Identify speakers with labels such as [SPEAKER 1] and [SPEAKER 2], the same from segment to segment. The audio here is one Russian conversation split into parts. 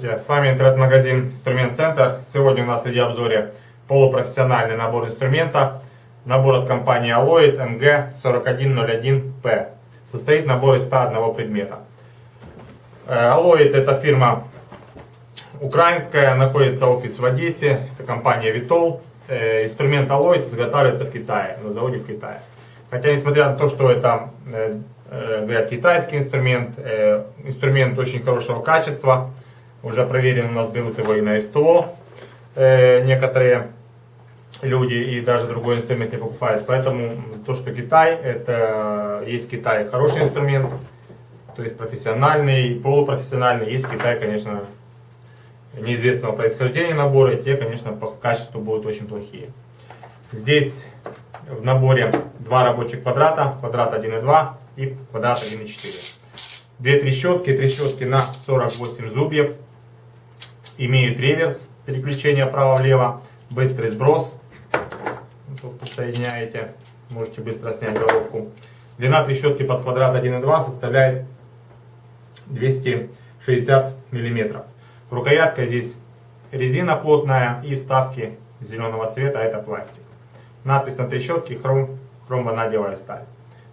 [SPEAKER 1] Здравствуйте, с вами интернет-магазин Инструмент Центр. Сегодня у нас в видеообзоре полупрофессиональный набор инструмента. Набор от компании Alloyd NG4101P. Состоит набор из 101 предмета. Alloyd это фирма украинская, находится офис в Одессе, это компания Vitol. Э, инструмент Alloyd изготавливается в Китае, на заводе в Китае. Хотя, несмотря на то, что это, э, э, говорят, китайский инструмент, инструмент очень хорошего качества, уже проверен, у нас берут его и на СТО некоторые люди, и даже другой инструмент не покупают. Поэтому то, что Китай, это есть Китай хороший инструмент, то есть профессиональный, полупрофессиональный, есть Китай, конечно, неизвестного происхождения набора, и те, конечно, по качеству будут очень плохие. Здесь в наборе два рабочих квадрата, квадрат 1,2 и квадрат 1,4. Две трещотки, трещотки на 48 зубьев, имеют реверс, переключение право-влево, быстрый сброс, тут подсоединяете, можете быстро снять головку. Длина трещотки под квадрат 1,2 составляет 260 миллиметров. Рукоятка здесь резина плотная и вставки зеленого цвета, это пластик. Надпись на трещотке хром, хромванадевая сталь.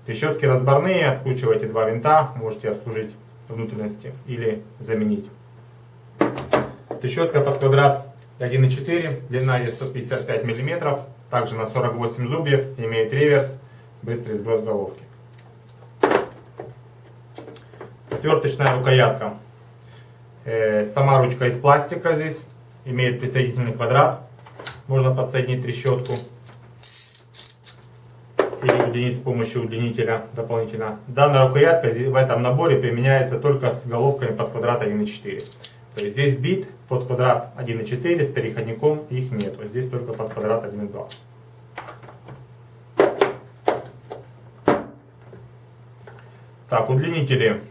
[SPEAKER 1] Трещотки разборные, откручиваете два винта, можете обслужить внутренности или заменить. Трещотка под квадрат 1,4, длина ее 155 мм, также на 48 зубьев, имеет реверс, быстрый сброс головки. Отверточная рукоятка Э, сама ручка из пластика здесь, имеет присоединительный квадрат. Можно подсоединить трещотку или удлинить с помощью удлинителя дополнительно. Данная рукоятка в этом наборе применяется только с головками под квадрат 1.4. То есть здесь бит под квадрат 1.4 с переходником, их нет. Здесь только под квадрат 1.2. Так, удлинители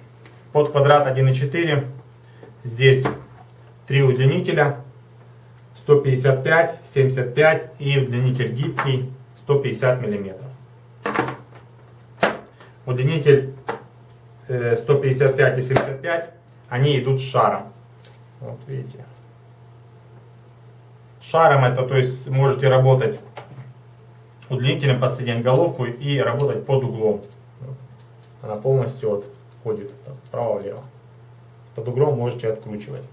[SPEAKER 1] под квадрат 1.4 Здесь три удлинителя 155, 75 и удлинитель гибкий 150 миллиметров. Удлинитель 155 э, и 75, они идут с шаром. Вот видите. Шаром это, то есть можете работать удлинителем, подсоединять головку и работать под углом. Она полностью вот ходит вправо-влево под углом можете откручивать.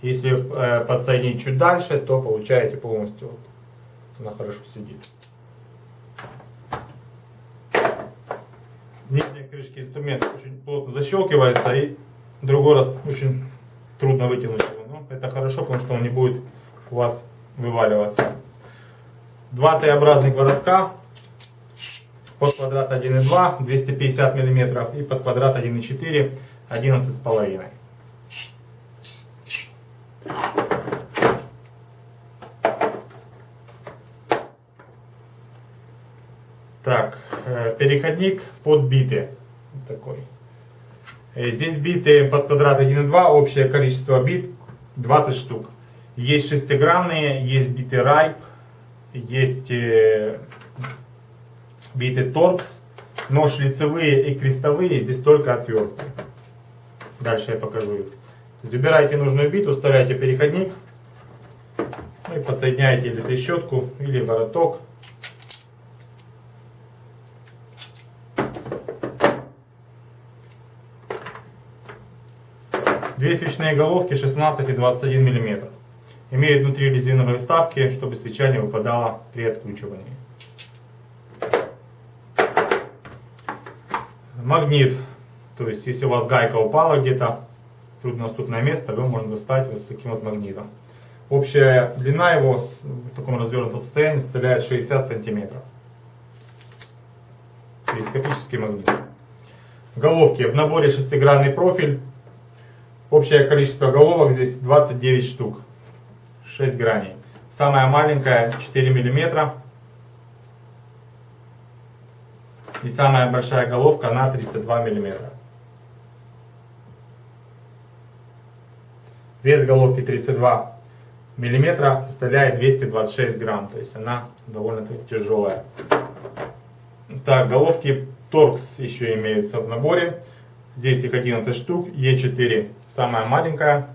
[SPEAKER 1] Если э, подсоединить чуть дальше, то получаете полностью, вот, она хорошо сидит. Нижняя крышка инструмента очень плотно защелкивается и другой раз очень трудно вытянуть его. Но это хорошо, потому что он не будет у вас вываливаться. Два Т-образных воротка под квадрат 1,2 250 мм и под квадрат 1,4 11 с половиной. Так, э, переходник под биты. Такой. Э, здесь биты под квадрат 1,2, общее количество бит 20 штук. Есть шестигранные, есть биты Райп, есть э, биты Торкс, но шлицевые и крестовые здесь только отвертки. Дальше я покажу их. Забираете нужную биту, вставляете переходник ну и подсоединяете или трещотку, или вороток. Две свечные головки 16 и 21 мм. Имеют внутри резиновые вставки, чтобы свеча не выпадала при откручивании. Магнит то есть, если у вас гайка упала где-то, труднодоступное место, его можно достать вот таким вот магнитом. Общая длина его в таком развернутом состоянии составляет 60 сантиметров. Телескопический магнит. Головки. В наборе шестигранный профиль. Общее количество головок здесь 29 штук. 6 граней. Самая маленькая 4 миллиметра. И самая большая головка на 32 миллиметра. Вес головки 32 миллиметра составляет 226 грамм, то есть она довольно тяжелая. Так, головки торкс еще имеются в наборе. Здесь их 11 штук. Е4 самая маленькая.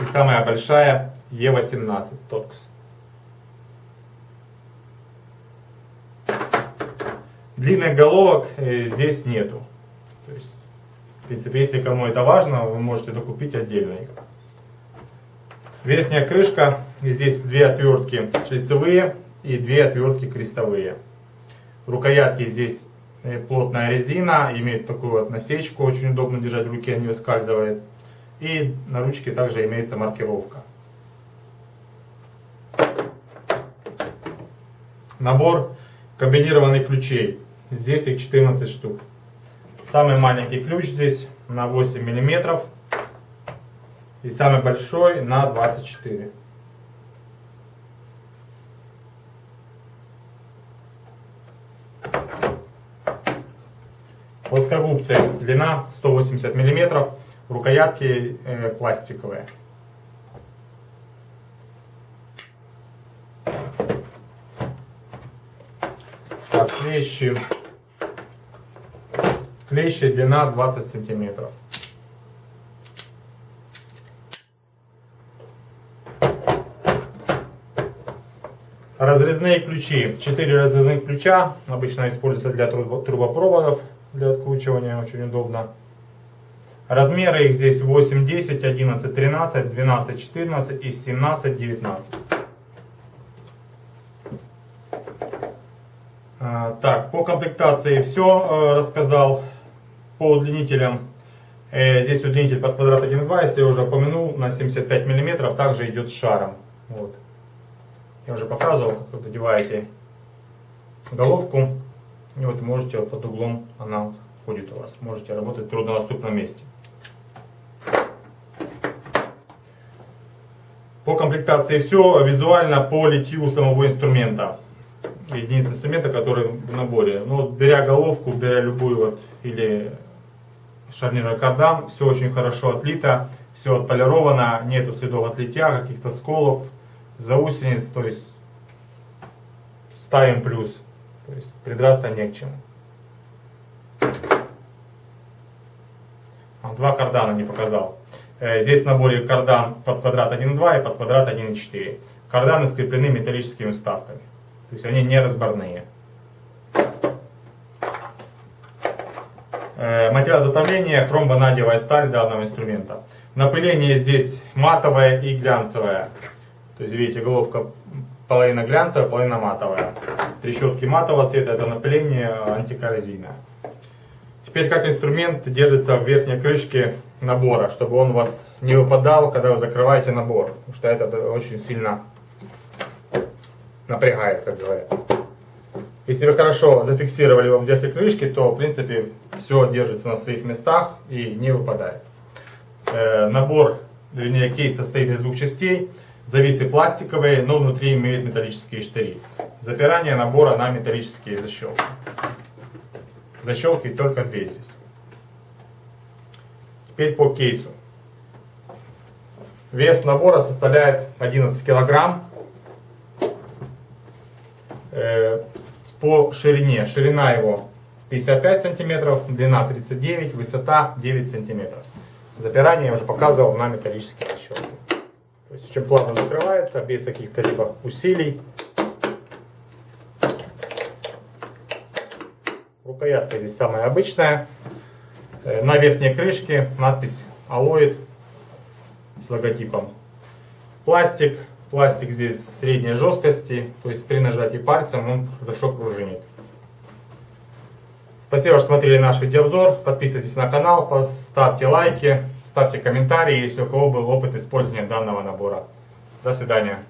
[SPEAKER 1] И самая большая Е18 Торкс. Длинных головок э, здесь нету. То есть, в принципе, если кому это важно, вы можете докупить отдельно их. Верхняя крышка, здесь две отвертки шлицевые и две отвертки крестовые. Рукоятки здесь плотная резина, имеет такую вот насечку, очень удобно держать в руке, не выскальзывает. И на ручке также имеется маркировка. Набор комбинированных ключей. Здесь их 14 штук. Самый маленький ключ здесь на 8 миллиметров. И самый большой на 24. Плоскогубцы. Длина 180 миллиметров. Рукоятки э, пластиковые. Так, клещи. Клещи длина 20 сантиметров. Разрезные ключи. 4 разрезных ключа. Обычно используются для трубопроводов, для откручивания. Очень удобно. Размеры их здесь 8, 10, 11, 13, 12, 14 и 17, 19. Так, по комплектации все э, рассказал по удлинителям, э, здесь удлинитель под квадрат 1.2, если я уже упомянул, на 75 мм, также идет шаром. Вот. Я уже показывал, как вы одеваете головку, и вот можете под углом она входит у вас. Можете работать в труднодоступном месте. По комплектации все, визуально по литью самого инструмента единиц инструмента, который в наборе. Но вот, беря головку, беря любую вот, или шарнирный кардан, все очень хорошо отлито, все отполировано, нету следов отлития, каких-то сколов, заусениц, то есть ставим плюс, то есть придраться не к чему. Два кардана не показал. Э, здесь в наборе кардан под квадрат 1.2 и под квадрат 1.4. Карданы скреплены металлическими вставками. То есть они не разборные. Э, материал затопления хром-ванадиевая сталь данного инструмента. Напыление здесь матовое и глянцевое. То есть видите, головка половина глянцевая, половина матовая. Трещотки матового цвета это напыление антикоррозийное. Теперь как инструмент держится в верхней крышке набора, чтобы он у вас не выпадал, когда вы закрываете набор. Потому что это очень сильно напрягает, как говорят. Если вы хорошо зафиксировали его в верхней крышке, то в принципе все держится на своих местах и не выпадает. Э, набор, вернее кейс состоит из двух частей. Зависы пластиковые, но внутри имеют металлические штыри. Запирание набора на металлические защелки. Защелки только две здесь. Теперь по кейсу. Вес набора составляет 11 килограмм. Э, по ширине. Ширина его 55 сантиметров, длина 39, высота 9 сантиметров. Запирание я уже показывал на металлические защелки. То есть очень плавно закрывается, без каких-то либо усилий. Рукоятка здесь самая обычная. Э, на верхней крышке надпись Alloyd с логотипом. Пластик Пластик здесь средней жесткости, то есть при нажатии пальцем он хорошо пружинит. Спасибо, что смотрели наш видеообзор. Подписывайтесь на канал, поставьте лайки, ставьте комментарии, если у кого был опыт использования данного набора. До свидания.